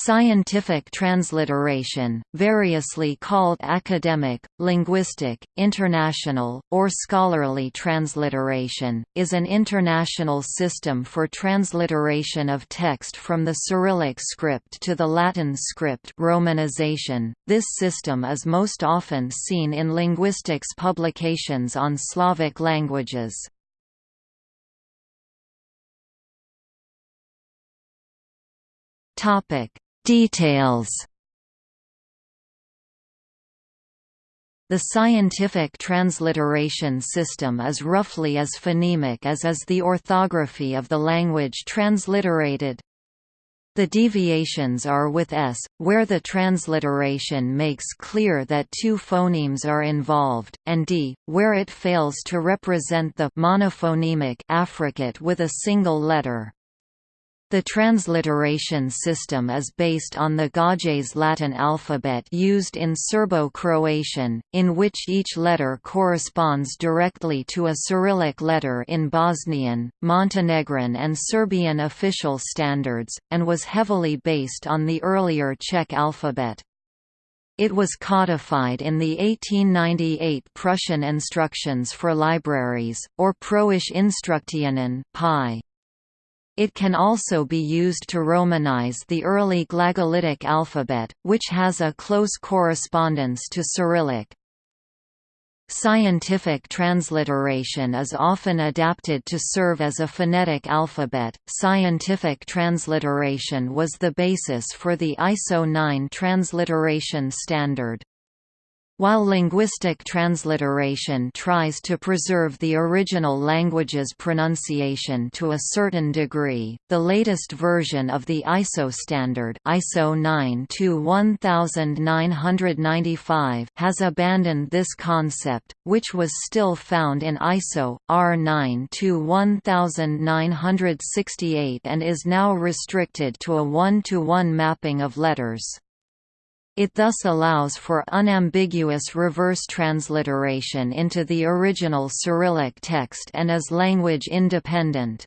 Scientific transliteration, variously called academic, linguistic, international, or scholarly transliteration, is an international system for transliteration of text from the Cyrillic script to the Latin script romanization. This system is most often seen in linguistics publications on Slavic languages. Topic Details The scientific transliteration system is roughly as phonemic as is the orthography of the language transliterated. The deviations are with s, where the transliteration makes clear that two phonemes are involved, and d, where it fails to represent the monophonemic affricate with a single letter. The transliteration system is based on the Gaj's Latin alphabet used in Serbo-Croatian, in which each letter corresponds directly to a Cyrillic letter in Bosnian, Montenegrin and Serbian official standards, and was heavily based on the earlier Czech alphabet. It was codified in the 1898 Prussian Instructions for Libraries, or Preußische Instruktionen (PI). It can also be used to Romanize the early Glagolitic alphabet, which has a close correspondence to Cyrillic. Scientific transliteration is often adapted to serve as a phonetic alphabet. Scientific transliteration was the basis for the ISO 9 transliteration standard. While linguistic transliteration tries to preserve the original language's pronunciation to a certain degree, the latest version of the ISO standard ISO 9-1995 has abandoned this concept, which was still found in ISO, R9-1968 and is now restricted to a one-to-one -one mapping of letters. It thus allows for unambiguous reverse transliteration into the original Cyrillic text and is language independent.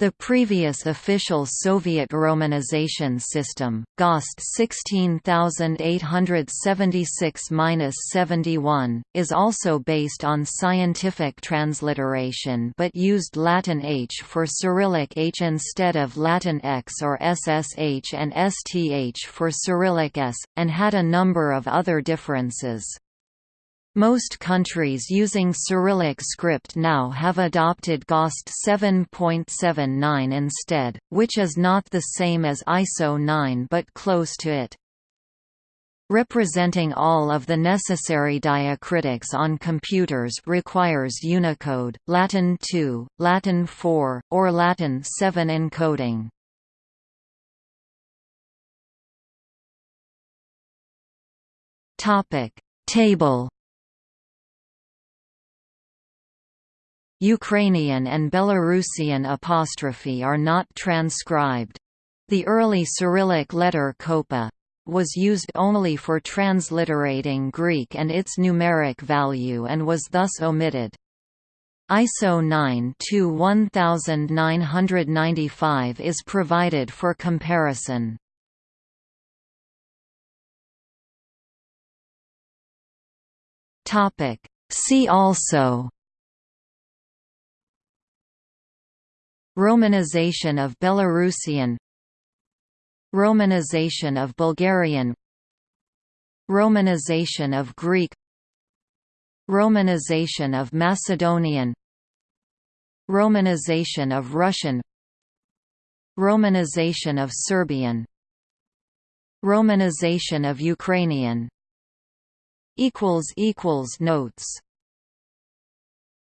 The previous official Soviet romanization system, GOST 16876-71, is also based on scientific transliteration but used Latin H for Cyrillic H instead of Latin X or SSH and STH for Cyrillic S, and had a number of other differences. Most countries using Cyrillic script now have adopted GOST 7.79 instead, which is not the same as ISO 9 but close to it. Representing all of the necessary diacritics on computers requires Unicode, Latin 2, Latin 4, or Latin 7 encoding. Table Ukrainian and Belarusian apostrophe are not transcribed. The early Cyrillic letter koppa was used only for transliterating Greek and its numeric value and was thus omitted. ISO 9-1995 is provided for comparison. See also Romanization of Belarusian. Romanization of Bulgarian. Romanization of Greek. Romanization of Macedonian. Romanization of Russian. Romanization of Serbian. Romanization of Ukrainian. Notes